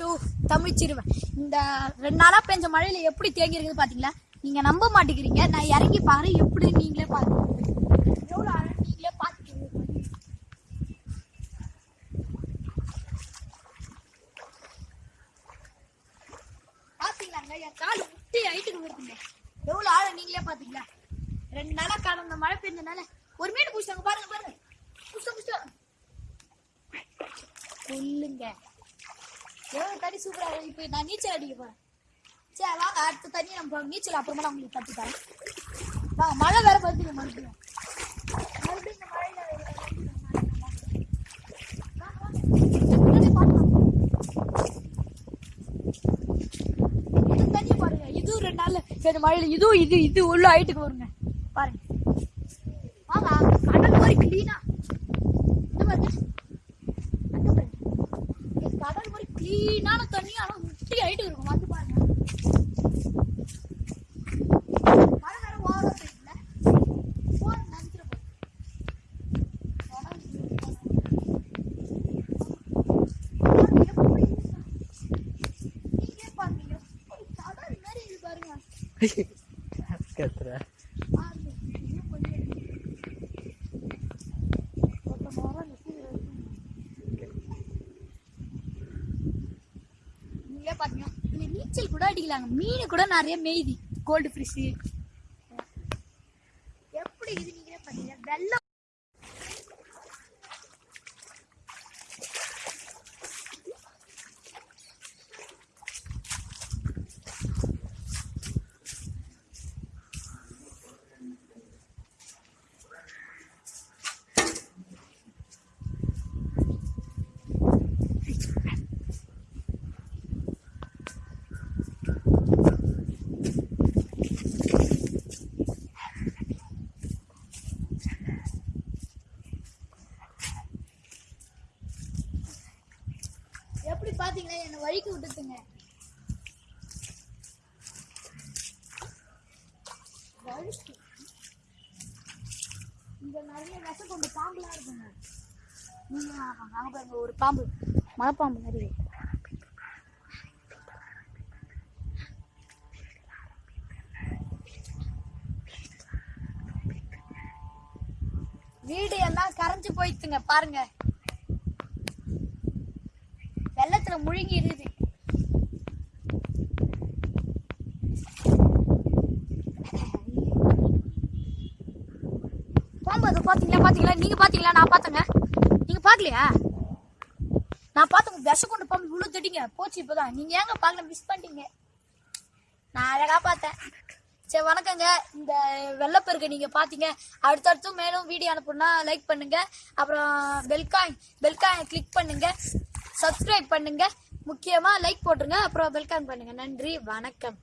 To Tamil சிறுவன் இந்த ரெண்டு நாளா பெஞ்ச மழையில எப்படி தேங்கி இருக்குது பார்த்தீங்களா நீங்க நம்ப மாட்டேங்கிறீங்க. நான் இறங்கி பாருங்க எப்படி நீங்களே பாருங்க எவ்வளவு அழகா நீங்களே பாத்துக்கிறீங்க பாத்தீங்களாங்க? என் கால் முட்டி ஹைட்டுக்கு வருதுங்க எவ்வளவு ஆழம் நீங்களே பாத்தீங்களா? ரெண்டு நாளா கடந்த மழை பெஞ்சனால ஒரு மீன் புடிச்சாங்க பாருங்க பாருங்க. புடிச்சா புடிச்சா. சொல்லுங்க. எவ்வளவு தண்ணி சூப்பரா இருக்கு இப்ப நான் நீச்சல் அடிக்க சரி வாங்க அடுத்த தண்ணி நம்ம நீச்சல் அப்புறமா நான் உங்களுக்கு கத்து தரேன். வாங்க மழை வேற வருதுங்க மறுபடியும். மறுபடியும் இந்த மழையில தண்ணி பாருங்க. இதுவும் ரெண்டு நாள்ல சரி மழையில் இதுவும் இது இது உள்ள ஹைட்டுக்கு வருங்க. பாருங்க. வாங்க கடல் மாதிரி கிளீனா இந்த பாருங்க அங்க பாருங்க. இங்க கடல் மாதிரி கிளீனான தண்ணி முட்டி ஹைட்டுக்கு இருக்கும் வந்து பாருங்க. மழை வேற ஓவரா பெய்யுதுல போன் நினைச்சிட இது பாருங்க கத்துற பாருங்க இது கொஞ்சம் ஒருத்த மரம் நிக்குது. நீங்களே இந்த நீச்சல் கூட அடிக்கலாங்க. மீன் கூட நிறைய மேய்தி. கோல்டு ஃபிஷ் எப்படி இது நீங்களே பாத்தீங்க வெள்ளம் எப்படி என்னை வழிக்கு விட்டுட்டுங்க வழுக்கு. இங்க நிறைய விஷ கொண்டு பாம்புலாம் இருக்குங்க. நீங்க அங்க பாருங்க ஒரு பாம்பு. மலைப்பாம்பு மாதிரி. வீடு எல்லாம் கரைஞ்சு போயிடுச்சுங்க பாருங்க. வெள்ளத்துல முழுங்கி இருக்குது போகும்போது பாத்தீங்களா பாத்தீங்களா? நீங்க பாத்தீங்களா? நான் பாத்தங்க. நீங்க பாக்கலையா? நான் பார்த்து விஷ கொண்டு போக இவ்வளவு திட்டிங்க போச்சு இப்பதான். நீங்க ஏங்க பார்க்கல மிஸ் பண்ணிட்டீங்க? நான் அழகா பார்த்தேன். சரி வணக்கங்க. இந்த வெள்ளப்பெருக்க நீங்க பாத்தீங்க. அடுத்தடுத்தும் மேலும் வீடியோ அனுப்புனா லைக் பண்ணுங்க. அப்புறம் பெல்காய் பெல்காய் கிளிக் பண்ணுங்க. சப்ஸ்கிரைப் பண்ணுங்க. முக்கியமா லைக் போட்டுருங்க. அப்புறம் வெல்கம் பண்ணுங்க. நன்றி. வணக்கம்.